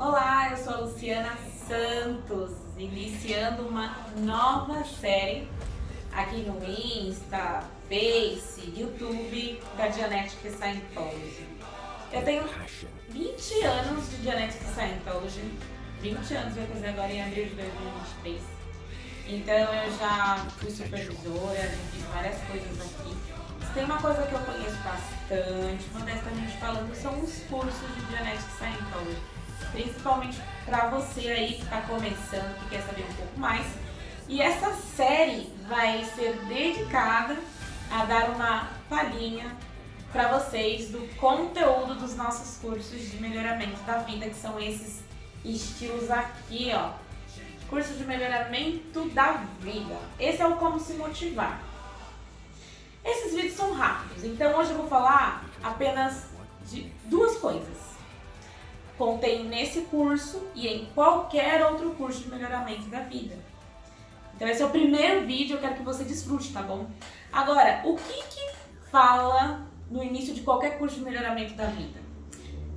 Olá, eu sou a Luciana Santos, iniciando uma nova série aqui no Insta, Face, YouTube da Dianetic Scientology. Eu tenho 20 anos de Dianetic Scientology, 20 anos vai fazer agora em abril de 2023. Então eu já fui supervisora, já fiz várias coisas aqui. Tem uma coisa que eu conheço bastante, modestamente falando, são os cursos de Dianetic Scientology principalmente para você aí que está começando, que quer saber um pouco mais. E essa série vai ser dedicada a dar uma palhinha para vocês do conteúdo dos nossos cursos de melhoramento da vida, que são esses estilos aqui, ó. Curso de melhoramento da vida. Esse é o como se motivar. Esses vídeos são rápidos, então hoje eu vou falar apenas de duas coisas contém nesse curso e em qualquer outro curso de melhoramento da vida. Então esse é o primeiro vídeo, eu quero que você desfrute, tá bom? Agora, o que que fala no início de qualquer curso de melhoramento da vida?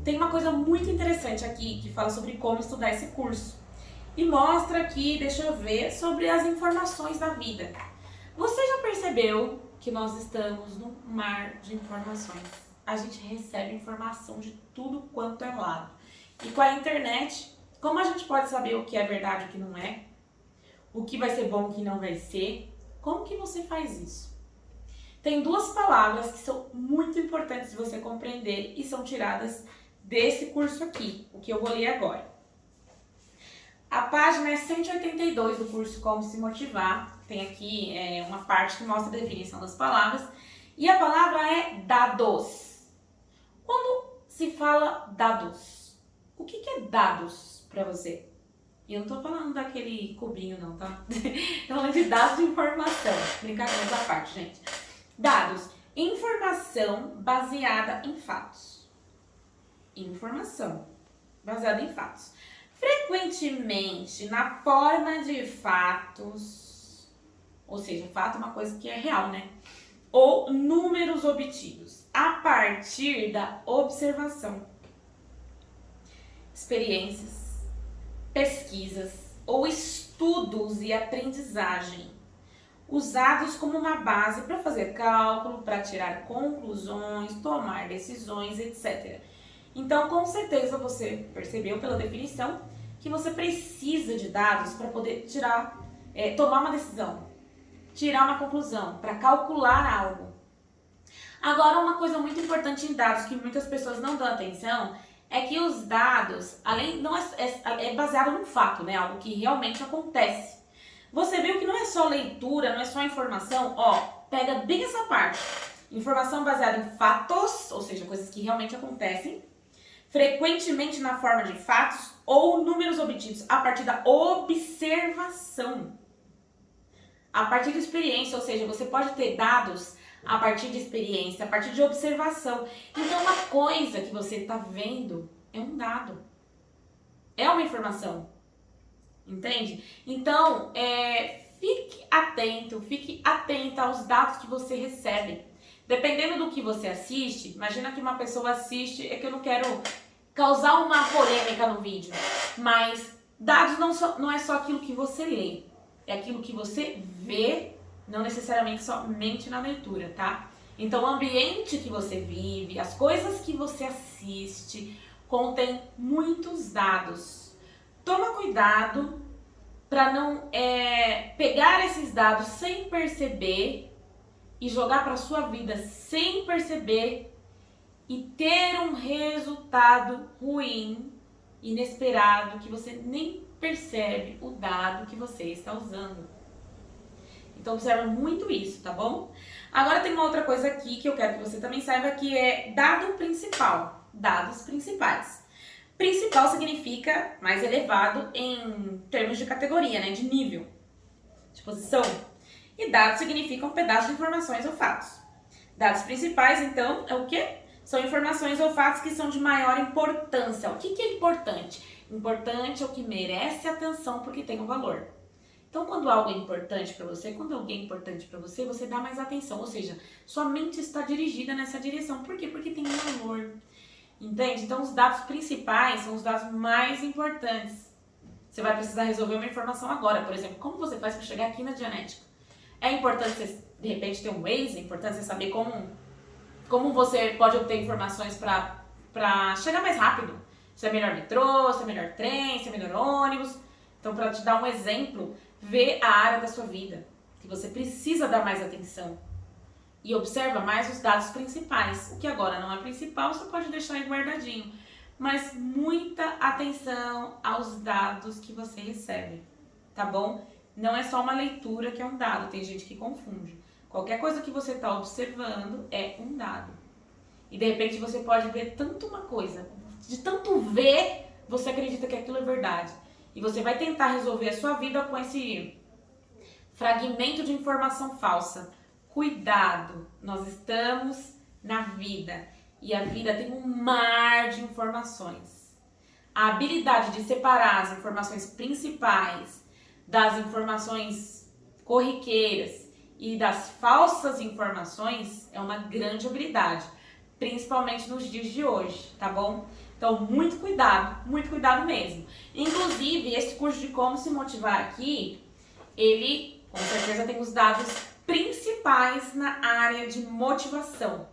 Tem uma coisa muito interessante aqui que fala sobre como estudar esse curso. E mostra aqui, deixa eu ver, sobre as informações da vida. Você já percebeu que nós estamos num mar de informações? A gente recebe informação de tudo quanto é lado. E com a internet, como a gente pode saber o que é verdade e o que não é? O que vai ser bom e o que não vai ser? Como que você faz isso? Tem duas palavras que são muito importantes de você compreender e são tiradas desse curso aqui, o que eu vou ler agora. A página é 182 do curso Como Se Motivar. Tem aqui é, uma parte que mostra a definição das palavras. E a palavra é dados. Quando se fala dados, o que, que é dados para você? E eu não tô falando daquele cubinho não, tá? tô falando de dados de informação. Brincadeira essa parte, gente. Dados. Informação baseada em fatos. Informação baseada em fatos. Frequentemente, na forma de fatos, ou seja, fato é uma coisa que é real, né? Ou números obtidos a partir da observação experiências, pesquisas ou estudos e aprendizagem usados como uma base para fazer cálculo, para tirar conclusões, tomar decisões, etc. Então, com certeza você percebeu pela definição que você precisa de dados para poder tirar, é, tomar uma decisão, tirar uma conclusão, para calcular algo. Agora, uma coisa muito importante em dados que muitas pessoas não dão atenção é que os dados, além não é, é, é baseado num fato, né? Algo que realmente acontece. Você viu que não é só leitura, não é só informação, ó, pega bem essa parte. Informação baseada em fatos, ou seja, coisas que realmente acontecem, frequentemente na forma de fatos ou números obtidos a partir da observação. A partir de experiência, ou seja, você pode ter dados a partir de experiência, a partir de observação. Então, uma coisa que você está vendo é um dado, é uma informação, entende? Então, é, fique atento, fique atenta aos dados que você recebe. Dependendo do que você assiste, imagina que uma pessoa assiste, é que eu não quero causar uma polêmica no vídeo, mas dados não, so, não é só aquilo que você lê, é aquilo que você vê não necessariamente somente na leitura, tá? Então o ambiente que você vive, as coisas que você assiste, contém muitos dados. Toma cuidado para não é, pegar esses dados sem perceber e jogar para sua vida sem perceber e ter um resultado ruim, inesperado, que você nem percebe o dado que você está usando. Então observa muito isso, tá bom? Agora tem uma outra coisa aqui que eu quero que você também saiba que é dado principal, dados principais. Principal significa mais elevado em termos de categoria, né, de nível, de posição. E dados significam um pedaço de informações ou fatos. Dados principais, então, é o quê? São informações ou fatos que são de maior importância. O que, que é importante? Importante é o que merece atenção porque tem um valor. Então, quando algo é importante para você, quando alguém é importante para você, você dá mais atenção, ou seja, sua mente está dirigida nessa direção. Por quê? Porque tem um valor. Entende? Então, os dados principais são os dados mais importantes. Você vai precisar resolver uma informação agora. Por exemplo, como você faz para chegar aqui na Dianética? É importante você, de repente, ter um Waze? É importante você saber como, como você pode obter informações para chegar mais rápido. Se é melhor metrô, se é melhor trem, se é melhor ônibus. Então, para te dar um exemplo, vê a área da sua vida que você precisa dar mais atenção e observa mais os dados principais. O que agora não é principal, você pode deixar aí guardadinho. Mas muita atenção aos dados que você recebe, tá bom? Não é só uma leitura que é um dado, tem gente que confunde. Qualquer coisa que você está observando é um dado. E de repente você pode ver tanto uma coisa, de tanto ver, você acredita que aquilo é verdade. E você vai tentar resolver a sua vida com esse fragmento de informação falsa Cuidado, nós estamos na vida e a vida tem um mar de informações. A habilidade de separar as informações principais das informações corriqueiras e das falsas informações é uma grande habilidade, principalmente nos dias de hoje, tá bom? Então, muito cuidado, muito cuidado mesmo. Inclusive, esse curso de como se motivar aqui, ele com certeza tem os dados principais na área de motivação.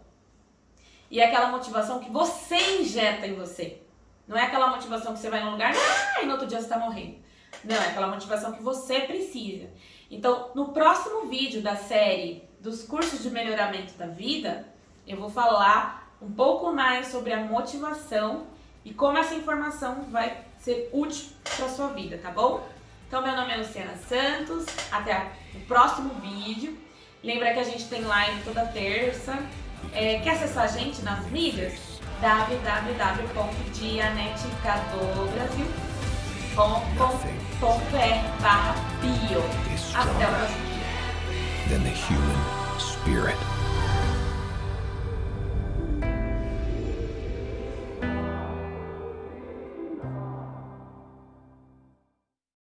E é aquela motivação que você injeta em você. Não é aquela motivação que você vai num lugar ah, e no outro dia você está morrendo. Não, é aquela motivação que você precisa. Então, no próximo vídeo da série dos cursos de melhoramento da vida, eu vou falar um pouco mais sobre a motivação e como essa informação vai ser útil para sua vida, tá bom? Então, meu nome é Luciana Santos, até o próximo vídeo. Lembra que a gente tem live toda terça. É, quer acessar a gente nas mídias? www.dianeticadobrasil.com.br barra bio. Até o próximo vídeo.